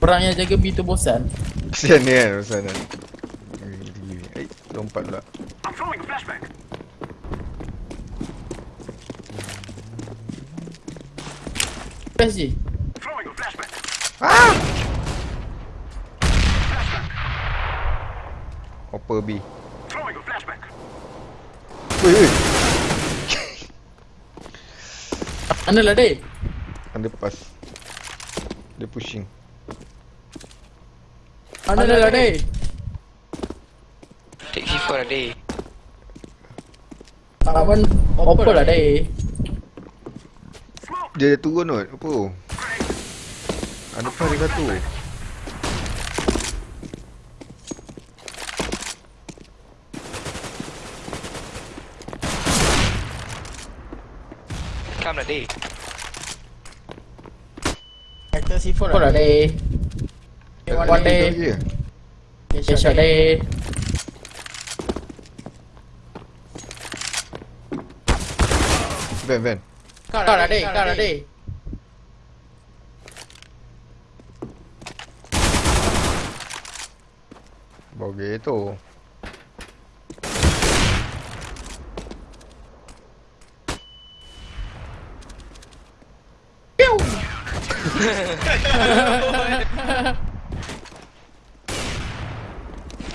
Orang yang jaga B tu bosan. Kesian ni kan pasal kan. Eh, lompat pula. I'm throwing a flashback. PSG. Throwing a flashback. Ah! Hopper B. Throwing a flashback. Ui, ui. Mana lah dek? Underpass. Dia pushing. Mana lah dek? Take C4 lah deh Abang apa lah? Smoke. Dia turun kot. Apa? Underpass dia satu. Come lah deh Kata C4 lah dek. One day. Je. Headshot dek. Van, van. Kau lah dek, kau lah dek. Bogey tu.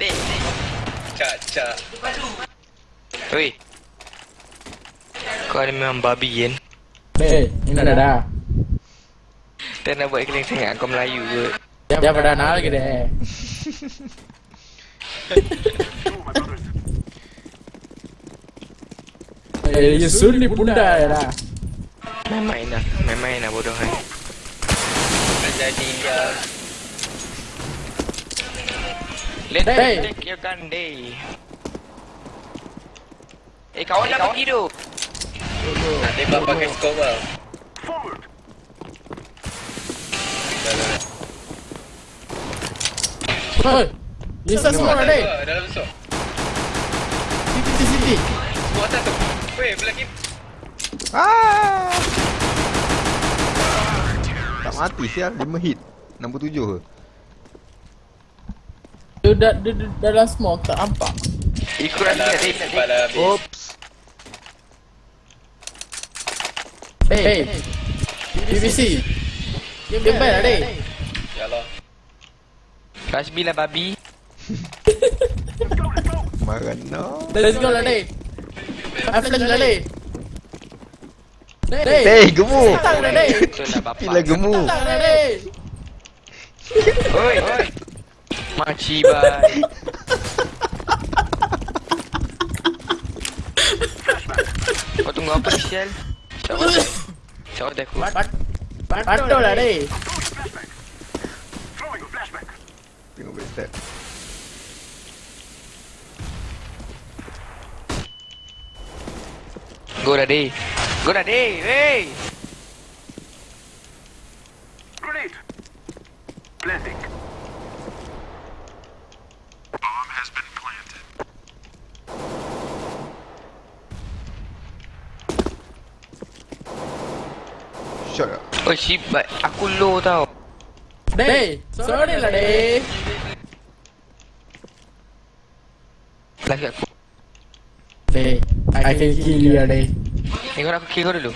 Deh Cak, cak. Oi Kau ni memang babi kan Dek, ini dah dah. Tak nak buat keling sangat kau Melayu ke Dia pada nak lagi dek. Eh, dia sunni bunda ya dah. Main-main lah Main-main lah bodoh kan jadi dia. Let Hey. take your gun day Eh kawan dah pergi tu Nak tembak pakai skop lah. Forward. Dah, dah, dah. Hoi. Lisa semua dek. Dalam besok. Siti siti siti. Semua atas tu. Weh, belakang. Ah! Tak mati sial, 5 hit. 67 ke? Dia dah dia, dia, dalam smoke tak nampak. Ikut lah habis. Oops. Hey. BBC. Dia baik lah dek. Ya Allah. Rush B lah babi Marah no. Let's go lah dek. Five flash lah dek. Gila gemuk. Tak lah dek. Oi Makcik bye Kau tunggu apa ni Sial Siapa Siapa aku Pat. Patul lah flashback. Tengok backstab. Go dah deh Go dah deh Hey Oh shit but Aku low tau Dek. Sorry lah dek. Lagi aku Dek. I can kill you lah dek. Ni kau nak aku kill kau dulu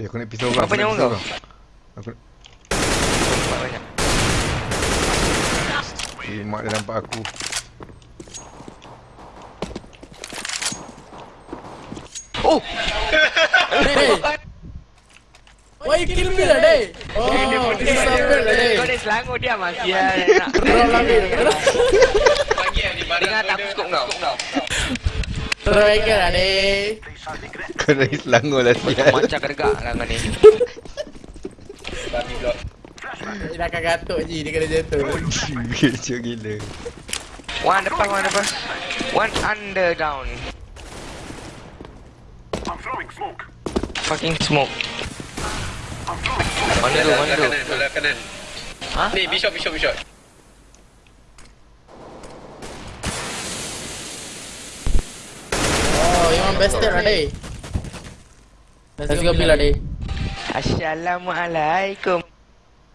Eh, aku nak pisau orang. Apa nyawa kau? Aku nak... Eh, mak dia nampak aku. Oh Dek. Why you kill me lah dek? Oh, lah. Kau ni selangor dia nak Terus lah dek. Pagi yang di barang Dengar tak dia- skop kau Terus lah dek. Kau dari Selangor lah sial. Macam kedegak lah kau ni Babi blok. Dia dah akan gatuk je, dia kena jatuh. Kecil gila. One depan one depan One under down I'm throwing smoke. Fucking smoke. Mana tu? Mana tu? Ha? Ni, bishop, bishop, bishop. shot, be shot. Bested lah, Let's go, Dey Assalamualaikum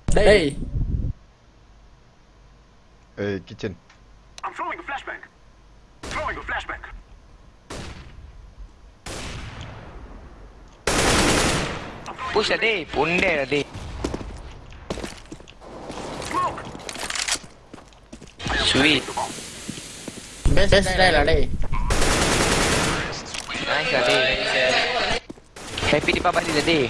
Dey Eh, kitchen Push lah deh. Pundai lah deh. Smoke. Sweet. Best best try lah deh. Nice lah deh. Happy Deepavali lah deh.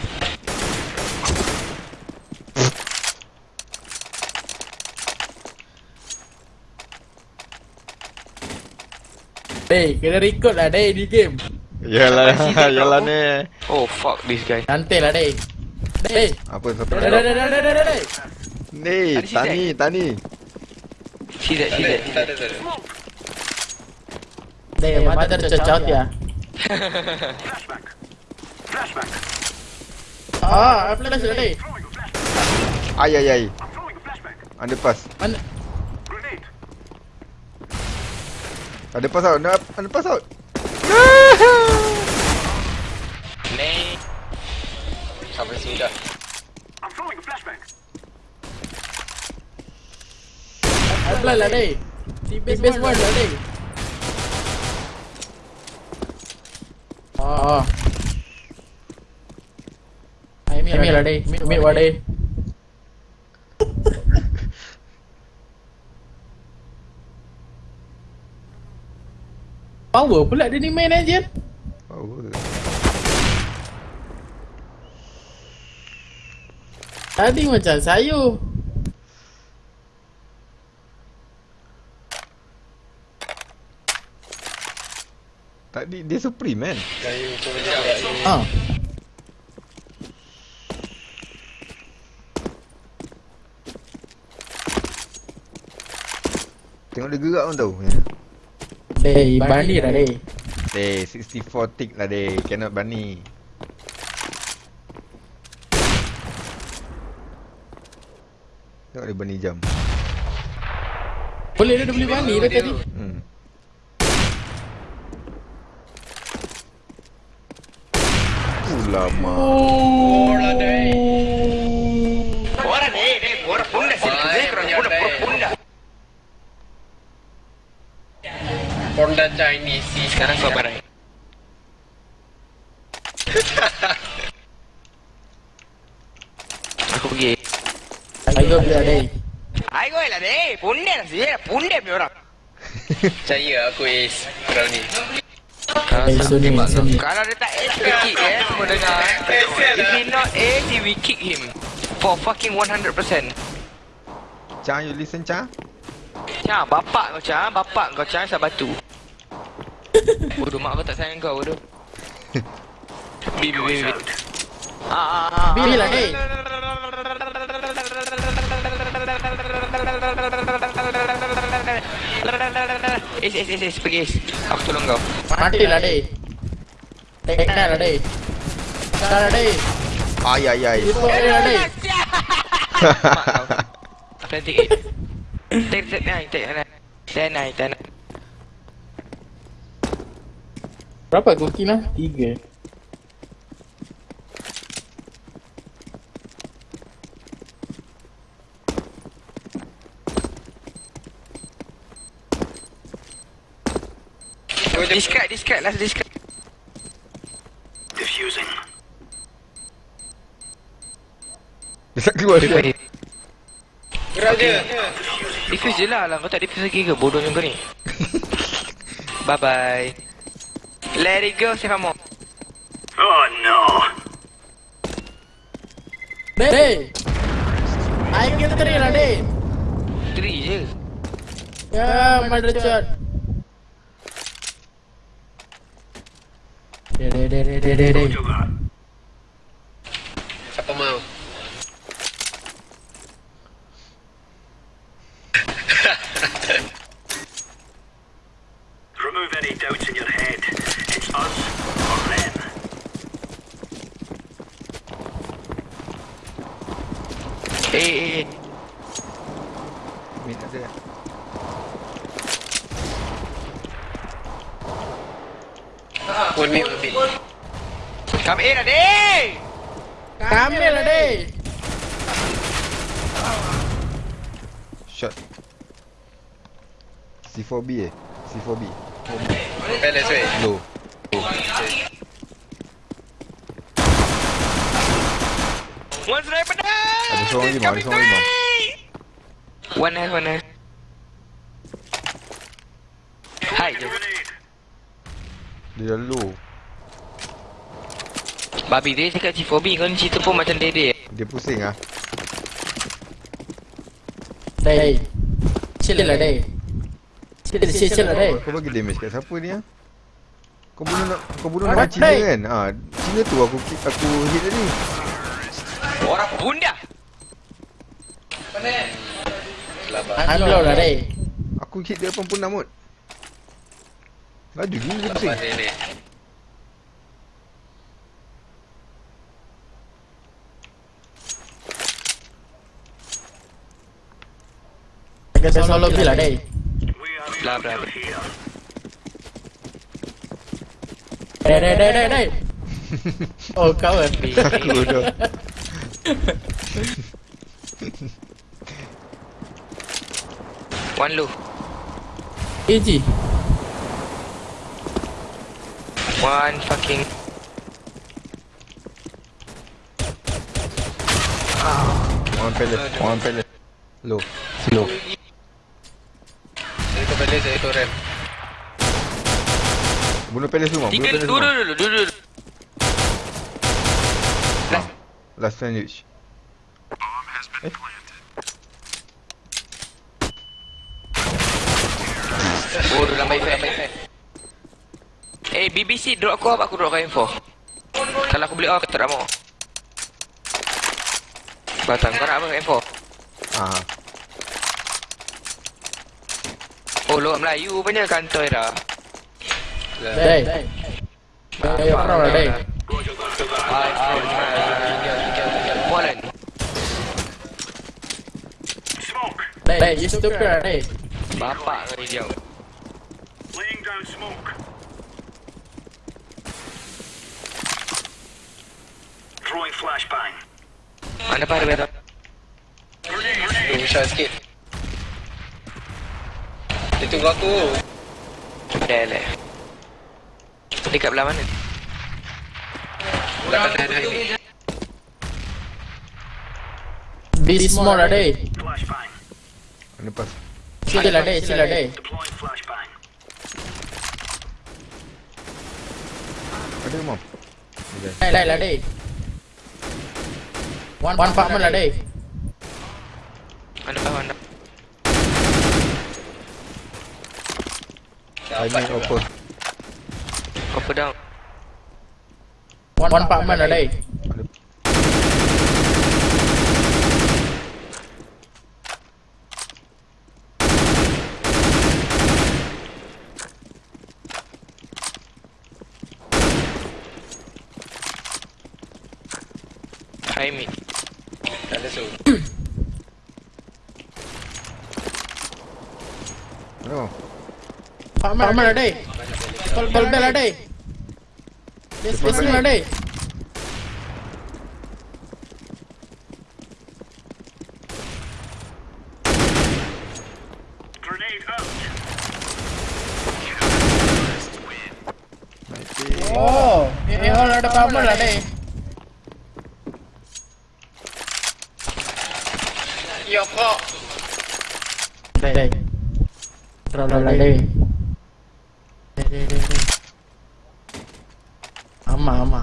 Deh, kena record lah deh di game. Yalah, yalah ni. Oh fuck this guy. Santai lah deh. Deh. Apa siapa Dah dah dah dah dah dah dah. dah. Ni, si tani, tani. Tak ada, tak ada. Deh, mata tercocok ya. Ah, flash lah deh. Throwing a flashbang. Ay, ay, ay. Underpass. Mana? Grenade. Underpass out. Underpass out. Dah. I'm throwing a flashbang. Apply lah deh. Di base one lah deh. Oh. Ini lah deh. Mid wa deh. Power pula dia ni main aja. Power. Tadi macam sayur. Tadi dia supreme kan? Kayu. Ah. Tengok dia gerak pun tahu. Deh, bani dah deh. Eh, 64 tick lah deh. Cannot bunny. Dia bunny jam. Boleh dia dah beli bani dah tadi. Hmm. Ulama. Punda. Honda Chinese. Sekarang kau barang. Ayo beli dah deh. Ayo lah deh. Lah sih. Punda punya orang. Percaya aku is Kau ni. Eh, Sony, Sony. Kalau dia tak we kick eh. Semua dengar. If he not edge, we kick him. For fucking 100%. Cha, you listen Cha? Cang, bapak kau Cang. Bapak kau Cang sabatu. Bodoh mak kau tak sayang kau bodoh. Bi, bi, bi, bi. Ah, ah, ah. Beli lah deh. Is, is, is, is, pergi is. Aku tolong kau. Mati lah deh. That lah deh. Dah lah deh. Ay, ay, ay. Itu lah deh. It. Take, take, nine, take, nine. Ten, nine, ten. Berapa koki lah? Tiga. Discard, discard, last discard. Diffusing. Dia keluar dia. Gerak je. Diffuse je lah. Kau tak diffuse lagi ke? Bodohnya kau ni. bye bye. Let it go, save ammo. Oh no. Deh. I kill three lah deh. Three je. Ya, mother shot. Deh, deh, deh, deh, deh, deh, deh. Siapa mau? Remove any doubts in your Come in lah, deh! Kami lah deh. Shot. C4B eh? C4B. Palace weh. Low. One sniper down! Ada seorang He's lima, ada coming seorang lima. three! One health, one health. Hai je. Dia dah low. Babi dia cakap C4B kau ni cerita pun macam dede. Dia pusing ah. Day. Chill lah day. Chill chill chill lah day. Kau bagi damage kat siapa ni ah? Kau bunuh nak kau bunuh nak Cina kan? Ah, Cina tu aku aku hit tadi. Orang bunda. I'm low lah day. Aku hit dia 86 mot. Laju gila dia pusing. Ni. Kita solo lah day. Blah blah blah. Day day day day day. Oh kawan. Aku dah. One low. Easy. One fucking One pellet, one pellet. Low. Low. Ikut ramp. Bunuh pellet semua, Tiga dulu semua. dulu dulu dulu. Last sandwich. Oh, dah lambai fair. Eh, BBC drop aku apa aku drop kau info? Kalau aku beli off, tak mau. Batang, kau nak apa info? Ah, Oh, luar Melayu punya kantoi dah. Day. Day pro lah day. Poland. Smoke. Day, you stupid lah day. Bapak kau ni jauh. Laying down smoke. Throwing flashbang. Mana pada betul? Tu shot sikit. Tunggu aku. Dah lah. Dekat belah mana? Belah kanan highway. Be small lah day. Flashbang. mana pas? Chill lah day, chill lah day. Deploying flashbang. Ada lah day. One one apartment lah day. Mana bawah mana? I Dapat mean juga. open. Copper down. One one apartment lah day. High mid. Tak ada so. No. Apartment lah day. Call call bell lah day. Dia spacing lah day. Grenade out. Oh, ini hall ada apartment lah day. Ya kok. Day. Draw lah day. Day day day day. Ama ama.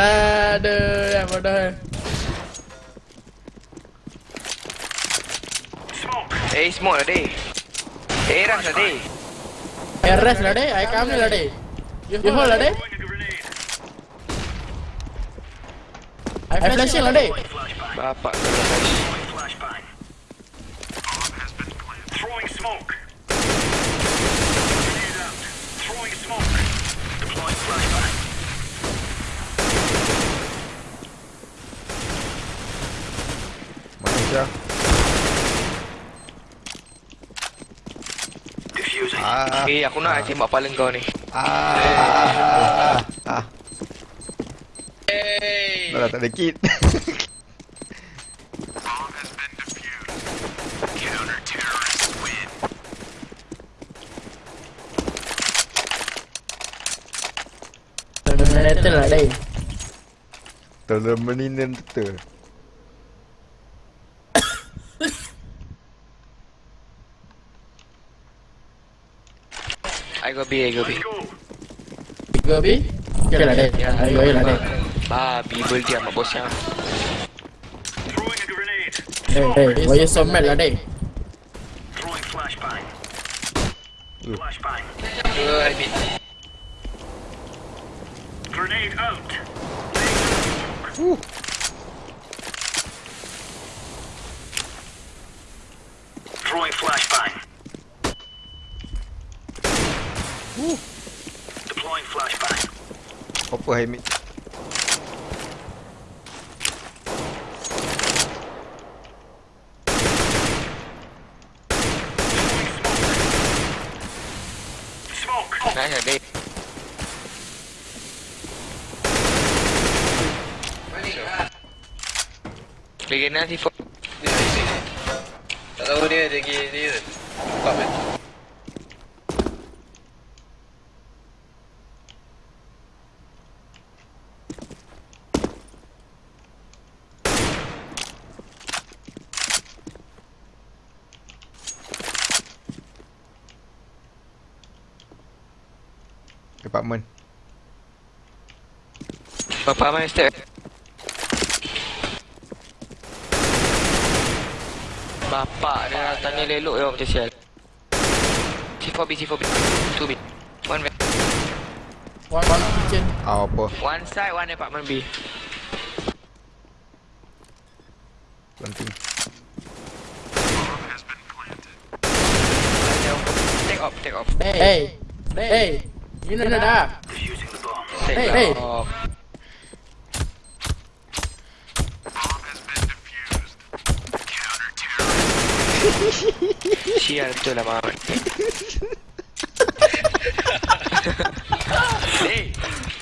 Aduh, ya bodoh. Smoke. Eh, smoke lah deh. Eh, ras lah deh. RS lah day, I come ni lah. You hold lah grenade. I flashing lah day. Bapak. Okey, aku nak ah. tembak kepala kau ni. Ah. Ah. Ah. Ah. Tak ada kit. Tolong menin dan tutup. I B, I go B. Go. Tiga B. Okay lah deh. Ayo ayo lah deh. Babi bel dia mak bos yang. A grenade. Deh, deh. Wire somet lah deh. Throwing flashbang. Flashbang. Dua habis. Grenade out. Throwing flashbang. Deploying flashbang. Apa hai mid? Smoke. Nice lah dek. Lagi nanti for Dia di sini. Tak tahu dia lagi Bapak mana step? Bapak dia tanya lelok ya macam sial. C4B, C4B. 2B. One back. One one kitchen. Ah apa? One side, one apartment B. Planting. Take off, take off. Hey, hey. You know bomb. Take Hey, hey.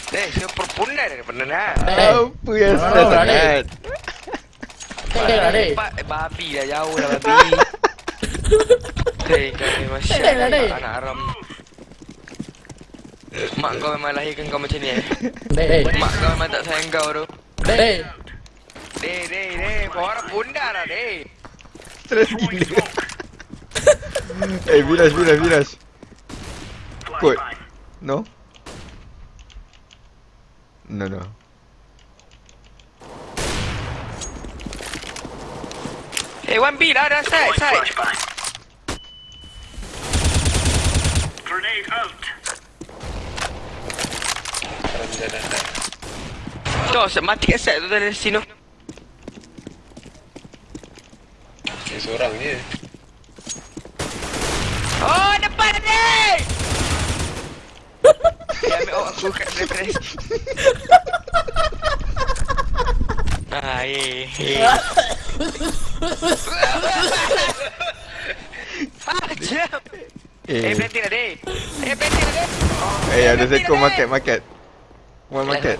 Saya perpundai dari benda lah Hey. Apa yang Oh, stress dah, sangat? Hey lah deh. Pak, babi dah jauh lah babi Dek, kau dek. Anak haram Mak kau memang lahirkan kau macam ni eh Mak kau memang tak sayang kau tu deh. Dek, dek, dek Kau orang bunda lah dek Stress gila. Eh, Vilas, Vilas, Vilas. Kod. Flashbang. No? No, no. Eh, one B lah dah side, Deploying side flashbang. Grenade out. Sekarang dia dah dah. Tu, mati kat side tu dari sini Dia seorang je. Oh, depan dek Dia ambil awak aku kat daripada Ah, eh, eh. Macam. Eh, Eh, planting lah, dek. Eh, planting lah, dek. eh ada seko market, market. One market.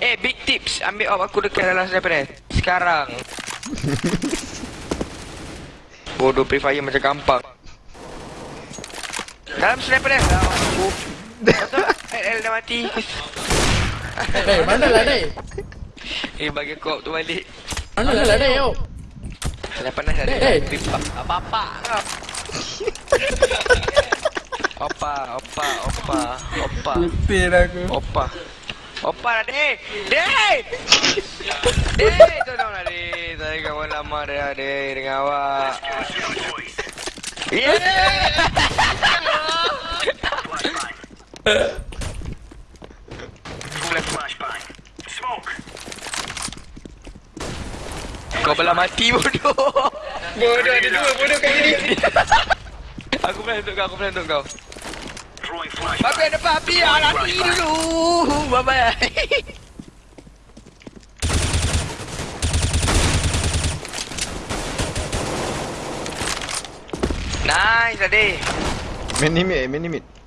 Eh, big tips. Ambil awak aku dekat dalam sniper ni. Sekarang. Bodoh Free Fire macam gampang. Dalam sniper ni. Dalam. Betul? LL dah mati. Deh, mana lah deh? Eh, bagi aku tu balik. Mana lah deh yo? Dah panas dah. Eh. Apa-apa kau. Opa, opa, opa, opa. Putih aku. Opa. Opa lah, Dek. Dek! Dek, tolonglah, Dek. Saya kawan lama dah, Dek, dengan awak. Yeah! Kau belah mati, bodoh. Bodoh ada dua bodoh kat sini. Aku pernah untuk kau, aku pernah untuk kau. Throwing Babi flashbang. ada babi, ah, lari dulu. Bye-bye. Nice, Ade. Mini mid, mini mid.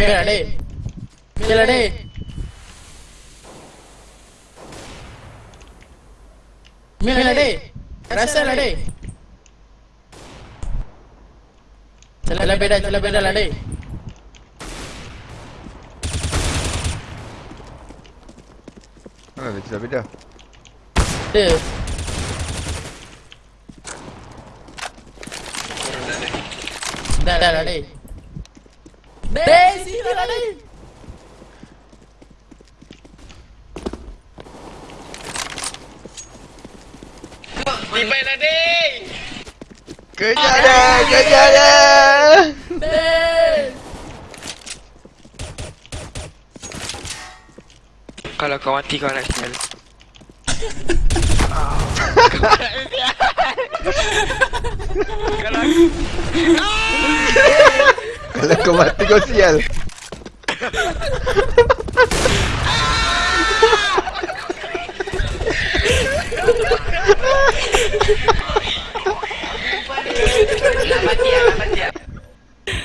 मेरा डे मेरा डे मेरा डे रसा लड़े चला बेटा चला बेटा लड़े Mana ada celah beda? Ada Dah dah dah dah sini lah deh. Kejar dia, kejar dia. Deh. Kalau kau mati kau nak sial. Kalau aku Kalau kau mati kau sial. nak mati ah, nak mati ah.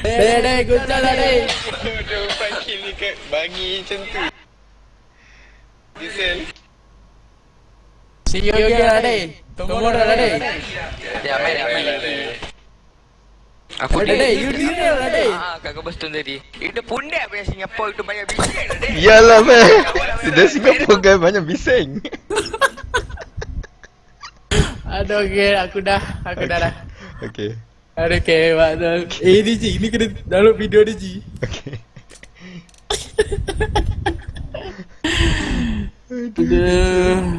Deh, deh, guncang dah. Dia kill ni kat bangi macam tu. Diesel. See you again lah deh. Tomorrow lah deh. Ya, main dah main lagi. Aku Deh, deh, you dinner lah deh. Ah, kat Cobblestone tadi. Itu pundak punya Singapore itu banyak bising dah deh. Yalah meh. Sudah Singapura kan banyak bising. Aduh, okay, aku dah, aku dah dah. Okey. Aduh, okay, maknanya. Eh, ni Ji, ni kena download video ni Ji. Okey. Aduh.